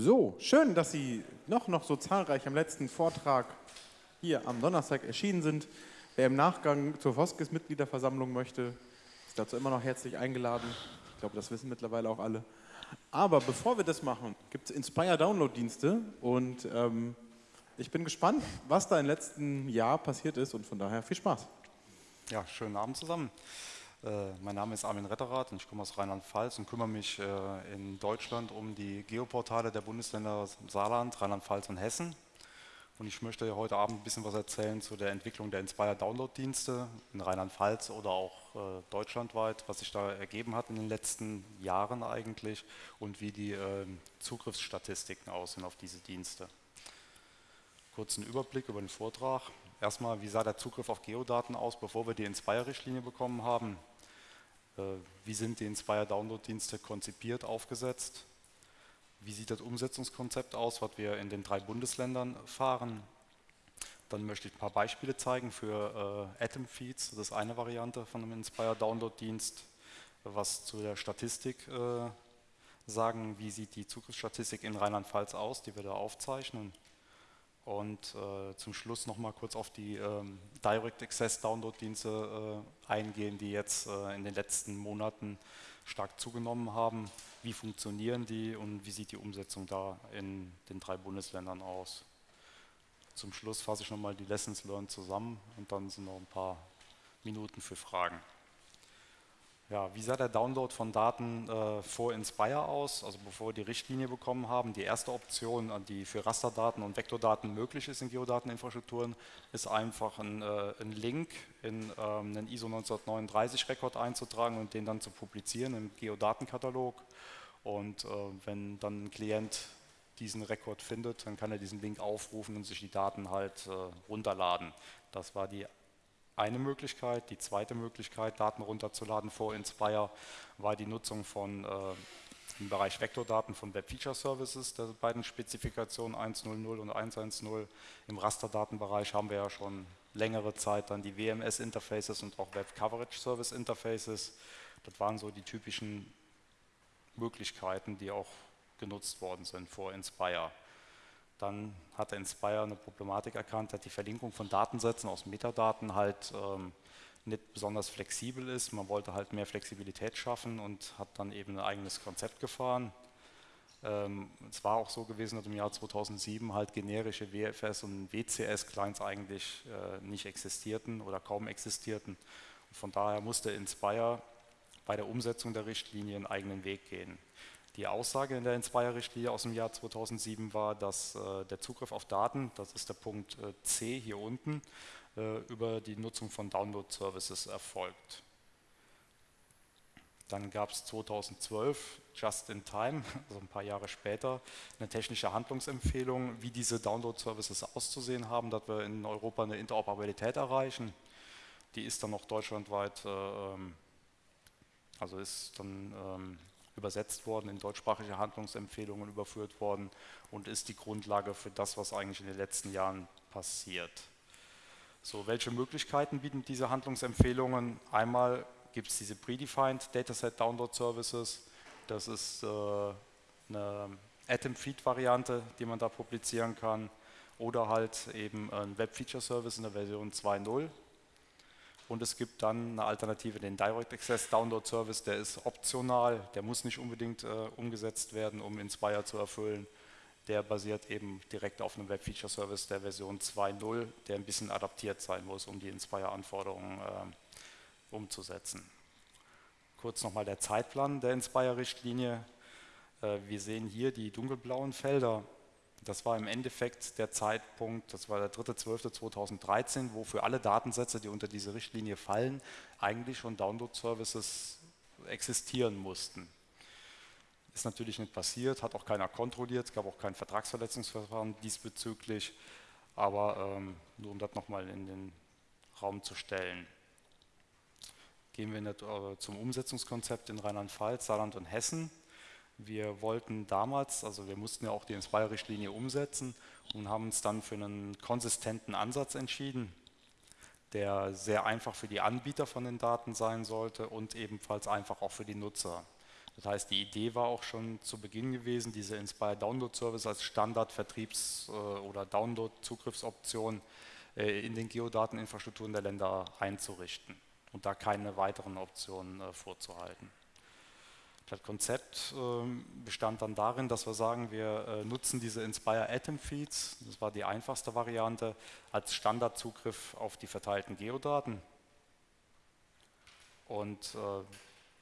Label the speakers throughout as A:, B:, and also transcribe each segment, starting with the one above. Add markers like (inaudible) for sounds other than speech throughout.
A: So, schön, dass Sie noch, noch so zahlreich am letzten Vortrag hier am Donnerstag erschienen sind. Wer im Nachgang zur Voskis-Mitgliederversammlung möchte, ist dazu immer noch herzlich eingeladen. Ich glaube, das wissen mittlerweile auch alle. Aber bevor wir das machen, gibt es Inspire-Download-Dienste und ähm, ich bin gespannt, was da im letzten Jahr passiert ist und von daher viel Spaß.
B: Ja, schönen Abend zusammen. Äh, mein Name ist Armin Retterath und ich komme aus Rheinland-Pfalz und kümmere mich äh, in Deutschland um die Geoportale der Bundesländer Saarland, Rheinland-Pfalz und Hessen. Und ich möchte heute Abend ein bisschen was erzählen zu der Entwicklung der Inspire Download-Dienste in Rheinland-Pfalz oder auch äh, deutschlandweit, was sich da ergeben hat in den letzten Jahren eigentlich und wie die Zugriffsstatistiken aussehen auf diese Dienste. Kurzen Überblick über den Vortrag. Erstmal, wie sah der Zugriff auf Geodaten aus, bevor wir die Inspire-Richtlinie bekommen haben? Äh, wie sind die Inspire-Download-Dienste konzipiert, aufgesetzt? Wie sieht das Umsetzungskonzept aus, was wir in den drei Bundesländern fahren? Dann möchte ich ein paar Beispiele zeigen für äh, Atom Feeds, das ist eine Variante von einem Inspire Download-Dienst. Was zu der Statistik äh, sagen, wie sieht die Zugriffsstatistik in Rheinland-Pfalz aus, die wir da aufzeichnen. Und äh, zum Schluss nochmal kurz auf die ähm, Direct Access Download-Dienste äh, eingehen, die jetzt äh, in den letzten Monaten stark zugenommen haben. Wie funktionieren die und wie sieht die Umsetzung da in den drei Bundesländern aus? Zum Schluss fasse ich nochmal die Lessons Learned zusammen und dann sind noch ein paar Minuten für Fragen. Ja, wie sah der Download von Daten äh, vor Inspire aus, also bevor wir die Richtlinie bekommen haben? Die erste Option, die für Rasterdaten und Vektordaten möglich ist in Geodateninfrastrukturen, ist einfach ein, äh, ein Link in ähm, einen ISO 1939 Rekord einzutragen und den dann zu publizieren im Geodatenkatalog. Und äh, wenn dann ein Klient diesen Rekord findet, dann kann er diesen Link aufrufen und sich die Daten halt äh, runterladen. Das war die eine Möglichkeit. Die zweite Möglichkeit, Daten runterzuladen vor Inspire, war die Nutzung von äh, im Bereich Vektordaten von Web Feature Services, der beiden Spezifikationen 1.0.0 und 1.1.0. Im Rasterdatenbereich haben wir ja schon längere Zeit dann die WMS-Interfaces und auch Web Coverage Service Interfaces. Das waren so die typischen Möglichkeiten, die auch genutzt worden sind vor Inspire. Dann hat Inspire eine Problematik erkannt, dass die Verlinkung von Datensätzen aus Metadaten halt ähm, nicht besonders flexibel ist. Man wollte halt mehr Flexibilität schaffen und hat dann eben ein eigenes Konzept gefahren. Ähm, es war auch so gewesen, dass im Jahr 2007 halt generische WFS und WCS-Clients eigentlich äh, nicht existierten oder kaum existierten. Und von daher musste Inspire bei der Umsetzung der Richtlinie einen eigenen Weg gehen. Die Aussage in der Inspire-Richtlinie aus dem Jahr 2007 war, dass äh, der Zugriff auf Daten, das ist der Punkt äh, C hier unten, äh, über die Nutzung von Download-Services erfolgt. Dann gab es 2012, just in time, (laughs) also ein paar Jahre später, eine technische Handlungsempfehlung, wie diese Download-Services auszusehen haben, dass wir in Europa eine Interoperabilität erreichen. Die ist dann noch deutschlandweit, äh, ähm, also ist dann ähm, übersetzt worden, in deutschsprachige Handlungsempfehlungen überführt worden und ist die Grundlage für das, was eigentlich in den letzten Jahren passiert. So, welche Möglichkeiten bieten diese Handlungsempfehlungen? Einmal gibt es diese Predefined Dataset Download Services. Das ist äh, eine Atom-Feed-Variante, die man da publizieren kann. Oder halt eben ein Web-Feature-Service in der Version 2.0 und es gibt dann eine Alternative, den Direct Access Download Service, der ist optional, der muss nicht unbedingt äh, umgesetzt werden, um Inspire zu erfüllen. Der basiert eben direkt auf einem Web Feature Service der Version 2.0, der ein bisschen adaptiert sein muss, um die Inspire-Anforderungen äh, umzusetzen. Kurz nochmal der Zeitplan der Inspire-Richtlinie. Äh, wir sehen hier die dunkelblauen Felder das war im Endeffekt der Zeitpunkt, das war der 3.12.2013, wo für alle Datensätze, die unter diese Richtlinie fallen, eigentlich schon Download-Services existieren mussten. Ist natürlich nicht passiert, hat auch keiner kontrolliert, es gab auch kein Vertragsverletzungsverfahren diesbezüglich, aber ähm, nur um das nochmal in den Raum zu stellen. Gehen wir äh, zum Umsetzungskonzept in Rheinland-Pfalz, Saarland und Hessen. Wir wollten damals, also wir mussten ja auch die Inspire-Richtlinie umsetzen und haben uns dann für einen konsistenten Ansatz entschieden, der sehr einfach für die Anbieter von den Daten sein sollte und ebenfalls einfach auch für die Nutzer. Das heißt, die Idee war auch schon zu Beginn gewesen, diese Inspire Download Service als Standard-Vertriebs- äh, oder Download-Zugriffsoption äh, in den Geodateninfrastrukturen der Länder einzurichten und da keine weiteren Optionen äh, vorzuhalten. Das Konzept ähm, bestand dann darin, dass wir sagen, wir nutzen diese Inspire Atom Feeds, das war die einfachste Variante, als Standardzugriff auf die verteilten Geodaten. Und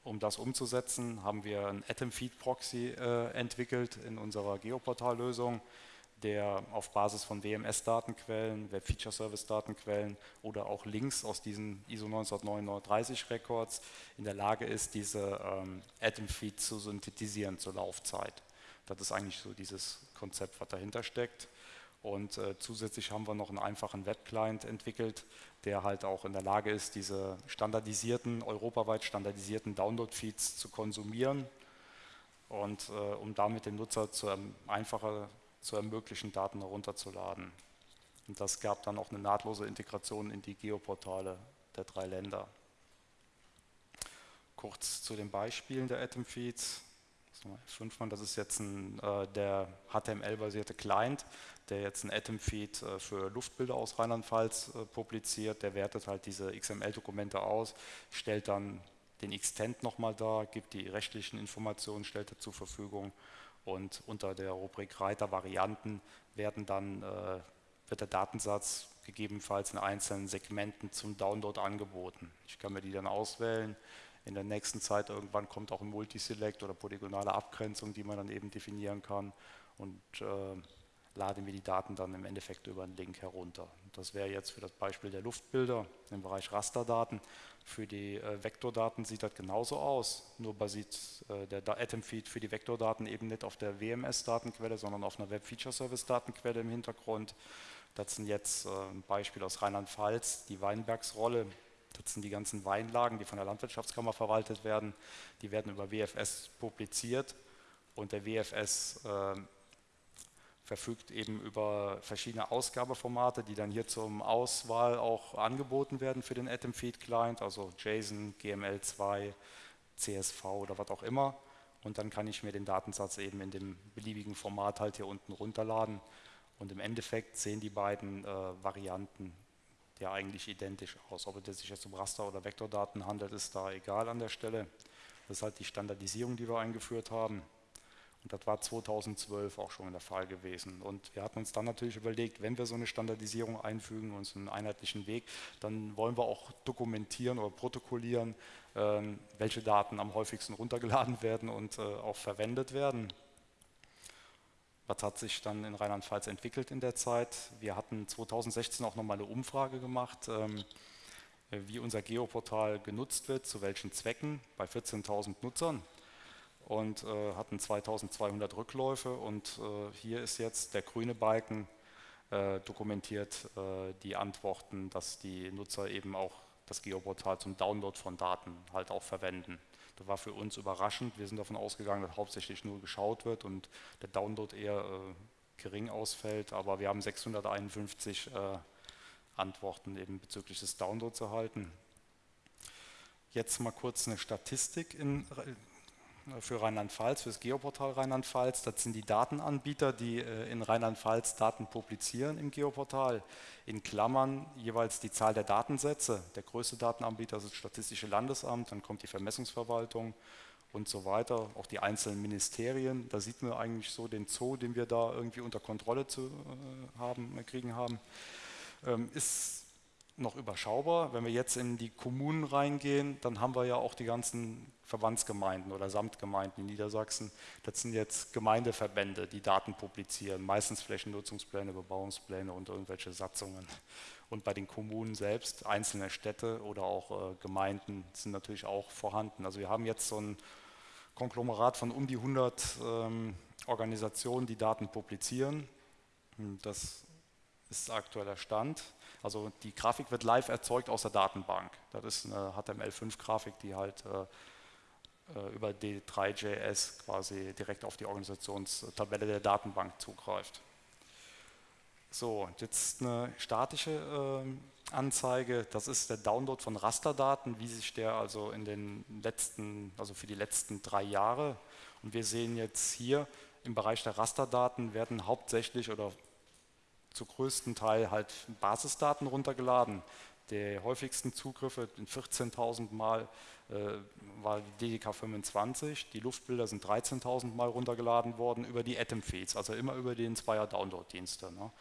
B: um das umzusetzen, haben wir einen Atom Feed Proxy äh, entwickelt in unserer Geoportal-Lösung, der auf Basis von WMS-Datenquellen, Web Feature Service Datenquellen oder auch Links aus diesen ISO 1939 Records in der Lage ist, diese ähm, Atom Feed zu synthetisieren zur Laufzeit. Das ist eigentlich so dieses Konzept, was dahinter steckt. Und äh, zusätzlich haben wir noch einen einfachen Web-Client entwickelt, der halt auch in der Lage ist, diese standardisierten, europaweit standardisierten Download-Feeds zu konsumieren und äh, um damit dem Nutzer zu, ähm, einfacher zu ermöglichen, Daten herunterzuladen. Und das gab dann auch eine nahtlose Integration in die Geoportale der drei Länder. Kurz zu den Beispielen der Atom-Feeds. Das ist jetzt ein, äh, der HTML-basierte Client, der jetzt ein Atom-Feed äh, für Luftbilder aus Rheinland-Pfalz äh, publiziert. Der wertet halt diese XML-Dokumente aus, stellt dann den Extent nochmal da, gibt die rechtlichen Informationen, stellt er zur Verfügung und unter der Rubrik Reiter Varianten werden dann, äh, wird der Datensatz gegebenenfalls in einzelnen Segmenten zum Download angeboten. Ich kann mir die dann auswählen. In der nächsten Zeit irgendwann kommt auch ein Multiselect oder polygonale Abgrenzung, die man dann eben definieren kann. Und äh, laden wir die Daten dann im Endeffekt über einen Link herunter. Das wäre jetzt für das Beispiel der Luftbilder im Bereich Rasterdaten. Für die äh, Vektordaten sieht das genauso aus, nur basiert äh, der Atom-Feed für die Vektordaten eben nicht auf der WMS-Datenquelle, sondern auf einer Web-Feature-Service-Datenquelle im Hintergrund. Das sind jetzt äh, ein Beispiel aus Rheinland-Pfalz, die Weinbergsrolle. Das sind die ganzen Weinlagen, die von der Landwirtschaftskammer verwaltet werden. Die werden über WFS publiziert und der WFS äh, verfügt eben über verschiedene Ausgabeformate, die dann hier zum Auswahl auch angeboten werden für den Atom Feed Client, also JSON, GML2, CSV oder was auch immer. Und dann kann ich mir den Datensatz eben in dem beliebigen Format halt hier unten runterladen. Und im Endeffekt sehen die beiden äh, Varianten ja eigentlich identisch aus. Ob es sich jetzt um Raster- oder Vektordaten handelt, ist da egal an der Stelle. Das ist halt die Standardisierung, die wir eingeführt haben. Und das war 2012 auch schon der Fall gewesen. Und wir hatten uns dann natürlich überlegt, wenn wir so eine Standardisierung einfügen, uns einen einheitlichen Weg, dann wollen wir auch dokumentieren oder protokollieren, ähm, welche Daten am häufigsten runtergeladen werden und äh, auch verwendet werden. Was hat sich dann in Rheinland-Pfalz entwickelt in der Zeit? Wir hatten 2016 auch nochmal eine Umfrage gemacht, ähm, wie unser Geoportal genutzt wird, zu welchen Zwecken, bei 14.000 Nutzern und äh, hatten 2200 Rückläufe und äh, hier ist jetzt der grüne Balken äh, dokumentiert äh, die Antworten, dass die Nutzer eben auch das Geoportal zum Download von Daten halt auch verwenden. Das war für uns überraschend. Wir sind davon ausgegangen, dass hauptsächlich nur geschaut wird und der Download eher äh, gering ausfällt, aber wir haben 651 äh, Antworten eben bezüglich des Downloads erhalten. Jetzt mal kurz eine Statistik in für Rheinland-Pfalz, für das Geoportal Rheinland-Pfalz. Das sind die Datenanbieter, die äh, in Rheinland-Pfalz Daten publizieren im Geoportal. In Klammern jeweils die Zahl der Datensätze. Der größte Datenanbieter ist das Statistische Landesamt, dann kommt die Vermessungsverwaltung und so weiter, auch die einzelnen Ministerien. Da sieht man eigentlich so den Zoo, den wir da irgendwie unter Kontrolle zu äh, haben, kriegen haben. Ähm, ist noch überschaubar. Wenn wir jetzt in die Kommunen reingehen, dann haben wir ja auch die ganzen Verbandsgemeinden oder Samtgemeinden in Niedersachsen. Das sind jetzt Gemeindeverbände, die Daten publizieren, meistens Flächennutzungspläne, Bebauungspläne und irgendwelche Satzungen. Und bei den Kommunen selbst, einzelne Städte oder auch äh, Gemeinden sind natürlich auch vorhanden. Also wir haben jetzt so ein Konglomerat von um die 100 ähm, Organisationen, die Daten publizieren. Das ist aktueller Stand. Also die Grafik wird live erzeugt aus der Datenbank. Das ist eine HTML5-Grafik, die halt äh über D3.js quasi direkt auf die Organisationstabelle der Datenbank zugreift. So, jetzt eine statische äh, Anzeige, das ist der Download von Rasterdaten, wie sich der also in den letzten, also für die letzten drei Jahre. Und wir sehen jetzt hier im Bereich der Rasterdaten werden hauptsächlich oder zu größten Teil halt Basisdaten runtergeladen. Der häufigsten Zugriffe, 14.000 Mal, äh, war die DDK 25. Die Luftbilder sind 13.000 Mal runtergeladen worden über die Atom-Feeds, also immer über die Inspire Download-Dienste. Ne?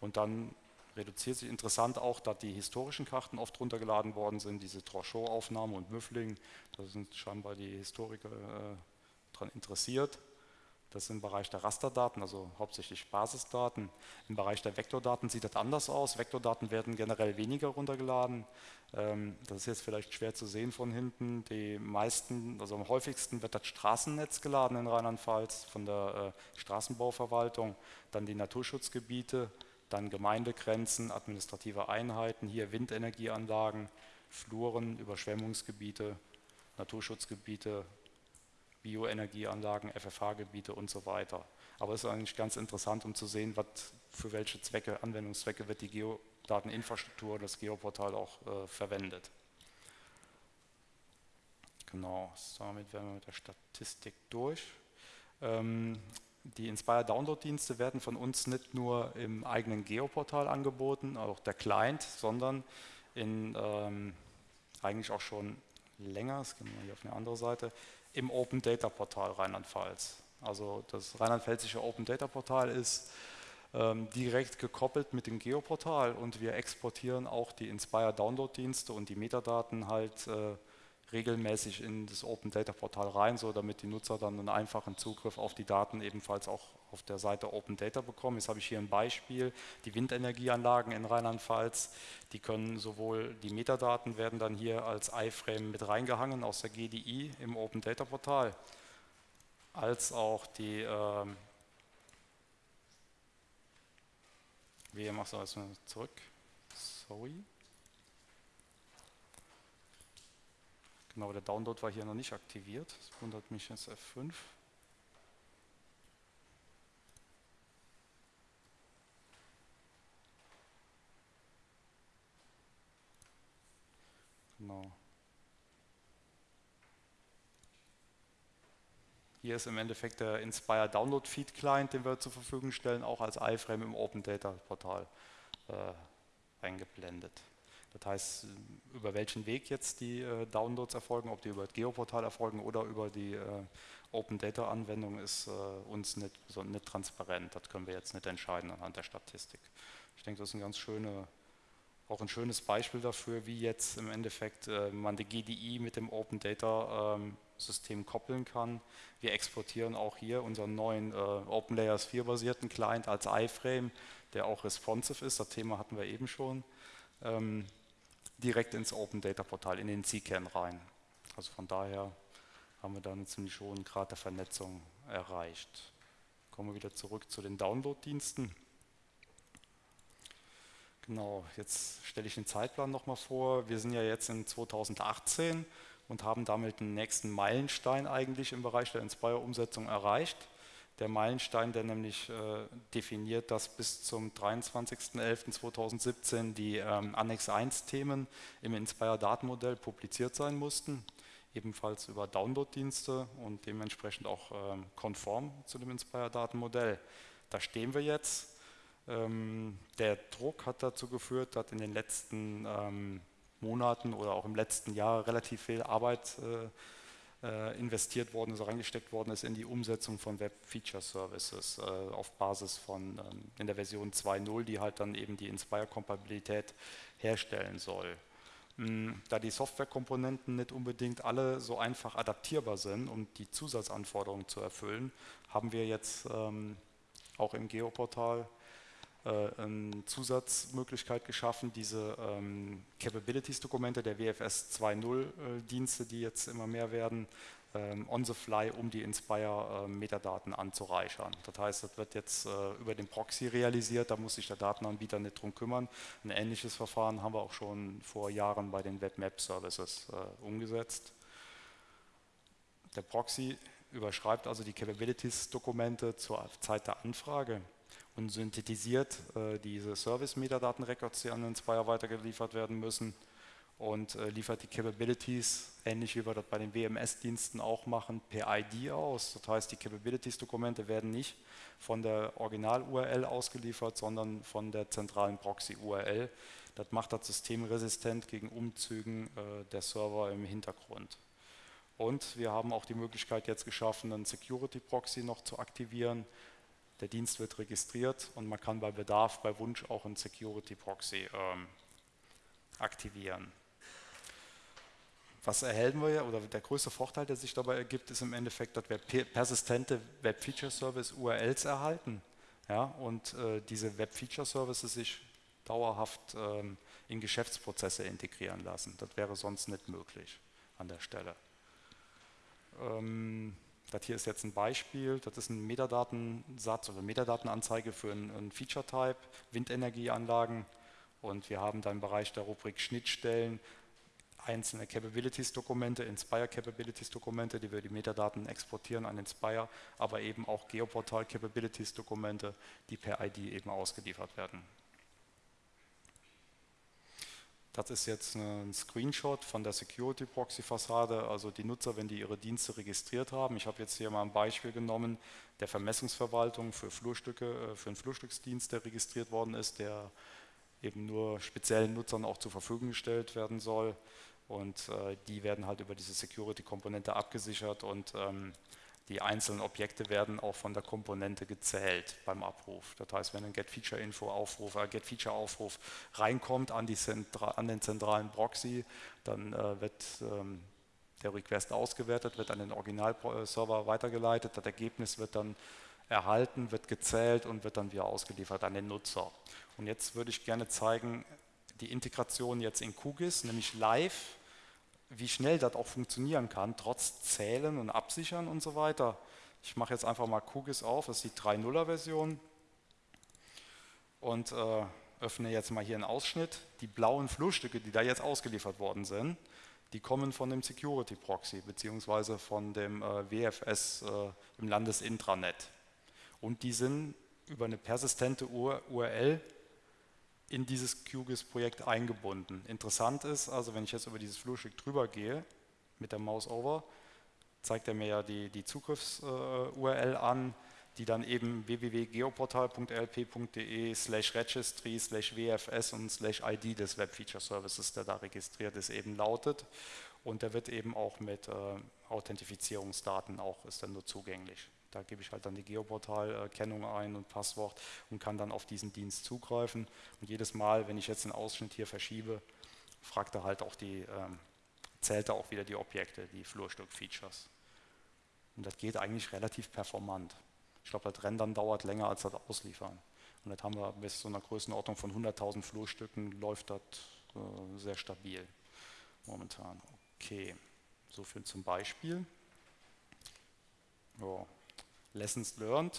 B: Und dann reduziert sich interessant auch, dass die historischen Karten oft runtergeladen worden sind, diese Trochot-Aufnahme und Müffling, da sind scheinbar die Historiker äh, daran interessiert. Das ist im Bereich der Rasterdaten, also hauptsächlich Basisdaten. Im Bereich der Vektordaten sieht das anders aus. Vektordaten werden generell weniger runtergeladen. Ähm, das ist jetzt vielleicht schwer zu sehen von hinten. Die meisten, also am häufigsten wird das Straßennetz geladen in Rheinland-Pfalz von der äh, Straßenbauverwaltung, dann die Naturschutzgebiete, dann Gemeindegrenzen, administrative Einheiten, hier Windenergieanlagen, Fluren, Überschwemmungsgebiete, Naturschutzgebiete, Bioenergieanlagen, FFH-Gebiete und so weiter. Aber es ist eigentlich ganz interessant, um zu sehen, was, für welche Zwecke, Anwendungszwecke wird die Geodateninfrastruktur, das Geoportal auch äh, verwendet. Genau, damit wären wir mit der Statistik durch. Ähm, die Inspire Download-Dienste werden von uns nicht nur im eigenen Geoportal angeboten, auch der Client, sondern in ähm, eigentlich auch schon länger, das gehen wir hier auf eine andere Seite, im Open Data Portal Rheinland-Pfalz. Also das rheinland-pfälzische Open Data Portal ist ähm, direkt gekoppelt mit dem Geoportal und wir exportieren auch die Inspire Download-Dienste und die Metadaten halt äh, regelmäßig in das Open Data Portal rein, so damit die Nutzer dann einen einfachen Zugriff auf die Daten ebenfalls auch auf der Seite Open Data bekommen. Jetzt habe ich hier ein Beispiel, die Windenergieanlagen in Rheinland-Pfalz, die können sowohl, die Metadaten werden dann hier als iFrame mit reingehangen aus der GDI im Open Data Portal, als auch die, äh, wie machst du das zurück? Sorry. Genau, der Download war hier noch nicht aktiviert. Das wundert mich jetzt F5. Genau. Hier ist im Endeffekt der Inspire Download Feed Client, den wir zur Verfügung stellen, auch als iFrame im Open Data Portal äh, eingeblendet. Das heißt, über welchen Weg jetzt die äh, Downloads erfolgen, ob die über das Geoportal erfolgen oder über die äh, Open Data Anwendung, ist äh, uns nicht, so nicht transparent. Das können wir jetzt nicht entscheiden anhand der Statistik. Ich denke, das ist ein ganz schöne, auch ein schönes Beispiel dafür, wie jetzt im Endeffekt äh, man die GDI mit dem Open Data ähm, System koppeln kann. Wir exportieren auch hier unseren neuen äh, OpenLayers 4 basierten Client als iFrame, der auch responsive ist. Das Thema hatten wir eben schon. Ähm, direkt ins Open Data Portal, in den CCAN rein. Also von daher haben wir da einen ziemlich hohen Grad der Vernetzung erreicht. Kommen wir wieder zurück zu den Download-Diensten. Genau, jetzt stelle ich den Zeitplan nochmal vor. Wir sind ja jetzt in 2018 und haben damit den nächsten Meilenstein eigentlich im Bereich der Inspire-Umsetzung erreicht der Meilenstein, der nämlich äh, definiert, dass bis zum 23.11.2017 die ähm, Annex 1 Themen im Inspire Datenmodell publiziert sein mussten, ebenfalls über Download-Dienste und dementsprechend auch ähm, konform zu dem Inspire Datenmodell. Da stehen wir jetzt. Ähm, der Druck hat dazu geführt, dass in den letzten ähm, Monaten oder auch im letzten Jahr relativ viel Arbeit äh, äh, investiert worden ist, reingesteckt worden ist in die Umsetzung von Web Feature Services äh, auf Basis von ähm, in der Version 2.0, die halt dann eben die Inspire-Kompatibilität herstellen soll. Hm, da die Softwarekomponenten nicht unbedingt alle so einfach adaptierbar sind, um die Zusatzanforderungen zu erfüllen, haben wir jetzt ähm, auch im Geoportal eine Zusatzmöglichkeit geschaffen, diese ähm, Capabilities-Dokumente der WFS 2.0-Dienste, äh, die jetzt immer mehr werden, ähm, on the fly, um die Inspire-Metadaten äh, anzureichern. Das heißt, das wird jetzt äh, über den Proxy realisiert, da muss sich der Datenanbieter nicht drum kümmern. Ein ähnliches Verfahren haben wir auch schon vor Jahren bei den Web-Map-Services äh, umgesetzt. Der Proxy überschreibt also die Capabilities-Dokumente zur Zeit der Anfrage und synthetisiert äh, diese Service-Metadaten-Records, die an den Spire weitergeliefert werden müssen und äh, liefert die Capabilities, ähnlich wie wir das bei den WMS-Diensten auch machen, per ID aus. Das heißt, die Capabilities-Dokumente werden nicht von der Original-URL ausgeliefert, sondern von der zentralen Proxy-URL. Das macht das System resistent gegen Umzügen äh, der Server im Hintergrund. Und wir haben auch die Möglichkeit jetzt geschaffen, einen Security-Proxy noch zu aktivieren. Der Dienst wird registriert und man kann bei Bedarf, bei Wunsch auch einen Security-Proxy ähm, aktivieren. Was erhalten wir, oder der größte Vorteil, der sich dabei ergibt, ist im Endeffekt, dass wir persistente Web-Feature-Service-URLs erhalten. Ja, und äh, diese Web-Feature-Services sich dauerhaft ähm, in Geschäftsprozesse integrieren lassen. Das wäre sonst nicht möglich an der Stelle. Ähm, das hier ist jetzt ein Beispiel, das ist ein Metadatensatz oder Metadatenanzeige für einen Feature-Type, Windenergieanlagen und wir haben da im Bereich der Rubrik Schnittstellen einzelne Capabilities-Dokumente, Inspire Capabilities-Dokumente, die wir die Metadaten exportieren an Inspire, aber eben auch Geoportal Capabilities-Dokumente, die per ID eben ausgeliefert werden. Das ist jetzt ein Screenshot von der Security Proxy Fassade, also die Nutzer, wenn die ihre Dienste registriert haben. Ich habe jetzt hier mal ein Beispiel genommen der Vermessungsverwaltung für Flurstücke, äh, für einen Flurstücksdienst, der registriert worden ist, der eben nur speziellen Nutzern auch zur Verfügung gestellt werden soll. Und äh, die werden halt über diese Security-Komponente abgesichert und ähm, die einzelnen Objekte werden auch von der Komponente gezählt beim Abruf. Das heißt, wenn ein Get-Feature-Info-Aufruf, äh, Get-Feature-Aufruf reinkommt an, an, den zentralen Proxy, dann äh, wird ähm, der Request ausgewertet, wird an den Original-Server weitergeleitet, das Ergebnis wird dann erhalten, wird gezählt und wird dann wieder ausgeliefert an den Nutzer. Und jetzt würde ich gerne zeigen, die Integration jetzt in QGIS, nämlich live, wie schnell das auch funktionieren kann, trotz Zählen und Absichern und so weiter. Ich mache jetzt einfach mal QGIS auf, das ist die 3.0er Version und äh, öffne jetzt mal hier einen Ausschnitt. Die blauen Flurstücke, die da jetzt ausgeliefert worden sind, die kommen von dem Security Proxy beziehungsweise von dem äh, WFS äh, im Landesintranet. Und die sind über eine persistente URL in dieses QGIS-Projekt eingebunden. Interessant ist, also wenn ich jetzt über dieses Flurstück drüber gehe, mit der Maus over, zeigt er mir ja die, die Zugriffs-URL an, die dann eben www.geoportal.lp.de slash registry slash wfs und slash id des Web Feature Services, der da registriert ist, eben lautet. Und der wird eben auch mit äh, Authentifizierungsdaten auch, ist dann nur zugänglich. Da gebe ich halt dann die Geoportal-Kennung ein und Passwort und kann dann auf diesen Dienst zugreifen. Und jedes Mal, wenn ich jetzt den Ausschnitt hier verschiebe, fragt er halt auch die, ähm, zählt er auch wieder die Objekte, die Flurstück-Features. Und das geht eigentlich relativ performant. Ich glaube, das Rendern dauert länger als das Ausliefern. Und das haben wir bis zu einer Größenordnung von 100.000 Flurstücken, läuft das äh, sehr stabil momentan. Okay, so viel zum Beispiel. Ja. Lessons learned,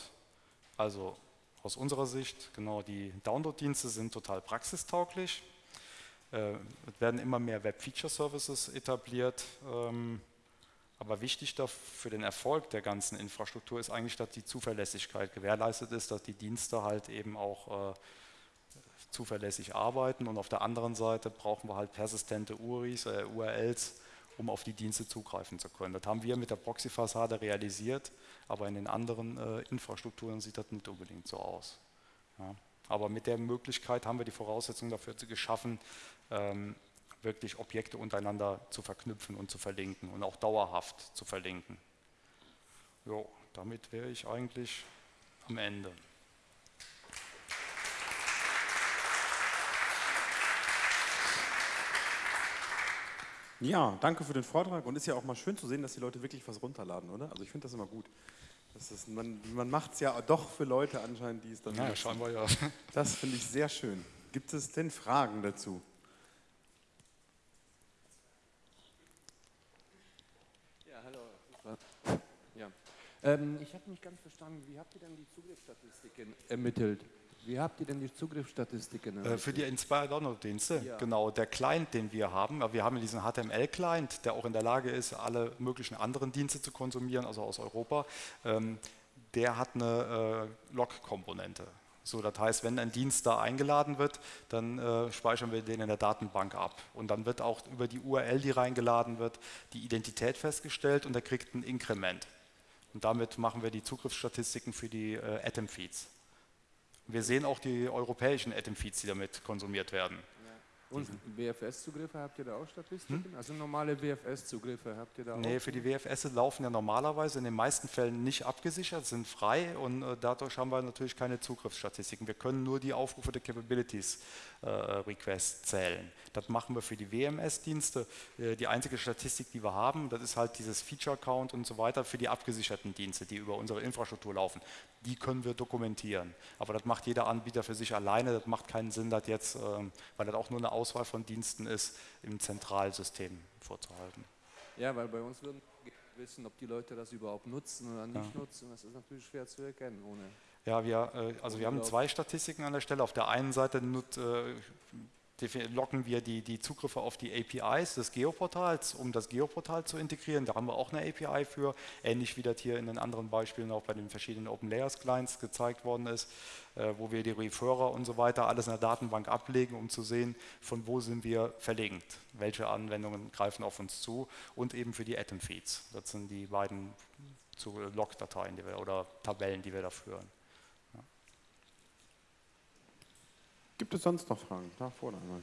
B: also aus unserer Sicht, genau, die Download-Dienste sind total praxistauglich. Äh, es werden immer mehr Web-Feature-Services etabliert. Ähm, aber wichtig für den Erfolg der ganzen Infrastruktur ist eigentlich, dass die Zuverlässigkeit gewährleistet ist, dass die Dienste halt eben auch äh, zuverlässig arbeiten. Und auf der anderen Seite brauchen wir halt persistente URIs, äh, URLs, um auf die Dienste zugreifen zu können. Das haben wir mit der Proxy-Fassade realisiert, aber in den anderen äh, Infrastrukturen sieht das nicht unbedingt so aus. Ja. Aber mit der Möglichkeit haben wir die Voraussetzungen dafür geschaffen, ähm, wirklich Objekte untereinander zu verknüpfen und zu verlinken und auch dauerhaft zu verlinken. Jo, damit wäre ich eigentlich am Ende.
A: Ja, danke für den Vortrag und ist ja auch mal schön zu sehen, dass die Leute wirklich was runterladen, oder? Also ich finde das immer gut. Das ist, man man macht es ja doch für Leute anscheinend, die es dann.
B: Ja, scheinbar ja. (laughs)
A: Das finde ich sehr schön. Gibt es denn Fragen dazu?
C: Ja, hallo. Ja. Ähm, ich habe nicht ganz verstanden, wie habt ihr denn die Zugriffsstatistiken ermittelt? Wie habt ihr denn die Zugriffsstatistiken?
B: Äh, für die Inspire Download-Dienste, ja. genau. Der Client, den wir haben, wir haben diesen HTML-Client, der auch in der Lage ist, alle möglichen anderen Dienste zu konsumieren, also aus Europa, ähm, der hat eine äh, Log-Komponente. So, das heißt, wenn ein Dienst da eingeladen wird, dann äh, speichern wir den in der Datenbank ab. Und dann wird auch über die URL, die reingeladen wird, die Identität festgestellt und er kriegt ein Inkrement. Und damit machen wir die Zugriffsstatistiken für die äh, Atom-Feeds. Wir sehen auch die europäischen Atom-Feeds, die damit konsumiert werden.
C: Und WFS-Zugriffe habt ihr da auch Statistiken? Hm? Also normale WFS-Zugriffe habt ihr da
B: auch? Nee, für die WFS laufen ja normalerweise in den meisten Fällen nicht abgesichert, sind frei und äh, dadurch haben wir natürlich keine Zugriffsstatistiken. Wir können nur die Aufrufe der Capabilities äh, Requests zählen. Das machen wir für die WMS-Dienste. Äh, die einzige Statistik, die wir haben, das ist halt dieses Feature-Count und so weiter für die abgesicherten Dienste, die über unsere Infrastruktur laufen. Die können wir dokumentieren. Aber das macht jeder Anbieter für sich alleine. Das macht keinen Sinn, das jetzt, ähm, weil das auch nur eine Auswahl von Diensten ist, im Zentralsystem vorzuhalten.
C: Ja, weil bei uns würden wir wissen, ob die Leute das überhaupt nutzen oder nicht ja. nutzen. Das ist natürlich schwer zu erkennen ohne.
B: Ja, wir, äh, also wir haben zwei Statistiken an der Stelle. Auf der einen Seite nut, äh, locken wir die, die Zugriffe auf die APIs des Geoportals, um das Geoportal zu integrieren. Da haben wir auch eine API für, ähnlich wie das hier in den anderen Beispielen auch bei den verschiedenen Open Layers Clients gezeigt worden ist, äh, wo wir die Referrer und so weiter alles in der Datenbank ablegen, um zu sehen, von wo sind wir verlinkt, welche Anwendungen greifen auf uns zu und eben für die Atom Feeds. Das sind die beiden Log-Dateien oder Tabellen, die wir da führen.
A: Gibt es sonst noch Fragen? Da vorne einmal.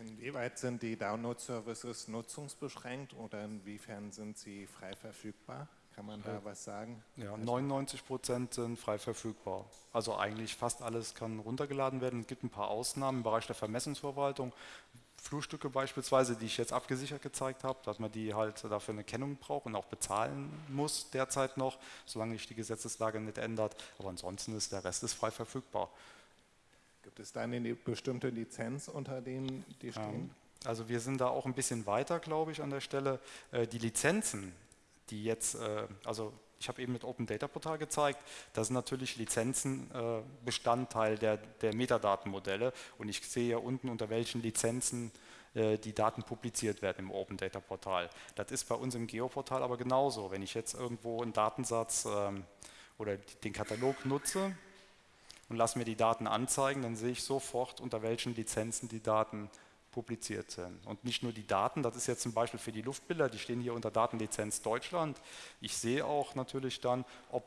D: Inwieweit sind die Download-Services nutzungsbeschränkt oder inwiefern sind sie frei verfügbar? Kann man da was sagen?
B: Ja, 99 Prozent sind frei verfügbar. Also eigentlich fast alles kann runtergeladen werden. Es gibt ein paar Ausnahmen im Bereich der Vermessungsverwaltung, Flurstücke beispielsweise, die ich jetzt abgesichert gezeigt habe, dass man die halt dafür eine Kennung braucht und auch bezahlen muss derzeit noch, solange sich die Gesetzeslage nicht ändert. Aber ansonsten ist der Rest ist frei verfügbar.
D: Gibt es da eine bestimmte Lizenz, unter denen die stehen? Ähm,
B: also wir sind da auch ein bisschen weiter, glaube ich, an der Stelle. Äh, die Lizenzen, die jetzt, äh, also ich habe eben mit Open Data Portal gezeigt, da sind natürlich Lizenzen äh, Bestandteil der, der Metadatenmodelle und ich sehe ja unten, unter welchen Lizenzen äh, die Daten publiziert werden im Open Data Portal. Das ist bei uns im Geoportal aber genauso. Wenn ich jetzt irgendwo einen Datensatz ähm, oder den Katalog nutze und lasse mir die Daten anzeigen, dann sehe ich sofort, unter welchen Lizenzen die Daten publiziert sind. Und nicht nur die Daten, das ist jetzt zum Beispiel für die Luftbilder, die stehen hier unter Datenlizenz Deutschland. Ich sehe auch natürlich dann, ob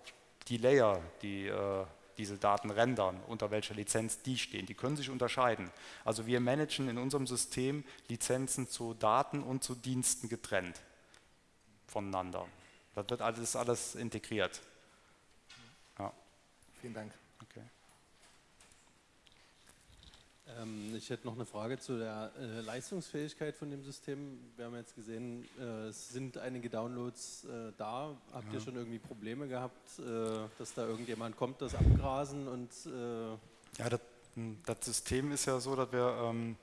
B: die Layer, die äh, diese Daten rendern, unter welcher Lizenz die stehen. Die können sich unterscheiden. Also wir managen in unserem System Lizenzen zu Daten und zu Diensten getrennt voneinander. Das wird alles, alles integriert.
D: Ja. Vielen Dank.
E: Ähm, ich hätte noch eine Frage zu der äh, Leistungsfähigkeit von dem System. Wir haben jetzt gesehen, äh, es sind einige Downloads äh, da. Habt ja. ihr schon irgendwie Probleme gehabt, äh, dass da irgendjemand kommt, das abgrasen und...
B: Äh, ja, das, hm, das, System ist ja so, dass wir ähm,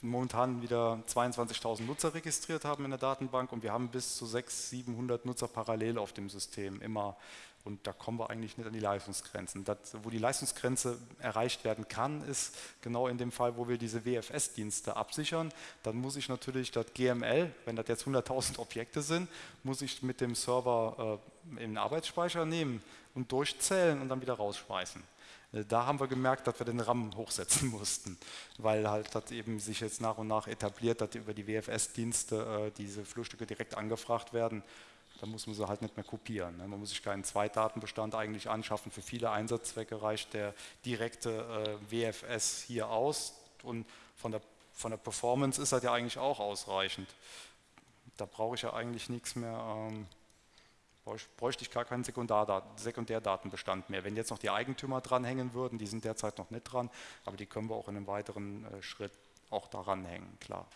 B: momentan wieder 22.000 Nutzer registriert haben in der Datenbank und wir haben bis zu 600, 700 Nutzer parallel auf dem System immer und da kommen wir eigentlich nicht an die Leistungsgrenzen. Das, wo die Leistungsgrenze erreicht werden kann, ist genau in dem Fall, wo wir diese WFS-Dienste absichern. Dann muss ich natürlich das GML, wenn das jetzt 100.000 Objekte sind, muss ich mit dem Server äh, in den Arbeitsspeicher nehmen und durchzählen und dann wieder rausschmeißen. Äh, da haben wir gemerkt, dass wir den RAM hochsetzen (laughs) mussten, weil halt das eben sich jetzt nach und nach etabliert, dass über die WFS-Dienste äh, diese Flurstücke direkt angefragt werden dann muss man sie halt nicht mehr kopieren. Ne? Man muss sich keinen Zweitdatenbestand eigentlich anschaffen. Für viele Einsatzzwecke reicht der direkte äh, WFS hier aus und von der, von der Performance ist das ja eigentlich auch ausreichend. Da brauche ich ja eigentlich nichts mehr, ähm, bräuchte ich gar keinen Sekundärdatenbestand mehr. Wenn jetzt noch die Eigentümer dranhängen würden, die sind derzeit noch nicht dran, aber die können wir auch in einem weiteren äh, Schritt auch daran hängen, klar.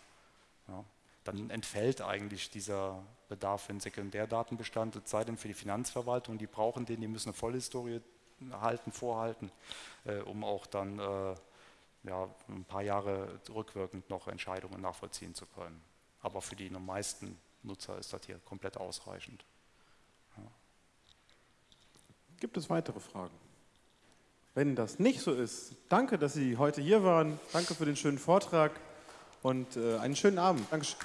B: Ja dann entfällt eigentlich dieser Bedarf für einen Sekundärdatenbestand, es sei denn für die Finanzverwaltung, die brauchen den, die müssen eine Vollhistorie halten, vorhalten, äh, um auch dann äh, ja, ein paar Jahre rückwirkend noch Entscheidungen nachvollziehen zu können. Aber für die meisten Nutzer ist das hier komplett ausreichend. Ja.
A: Gibt es weitere Fragen? Wenn das nicht so ist, danke, dass Sie heute hier waren. Danke für den schönen Vortrag und äh, einen schönen Abend. Dankeschön.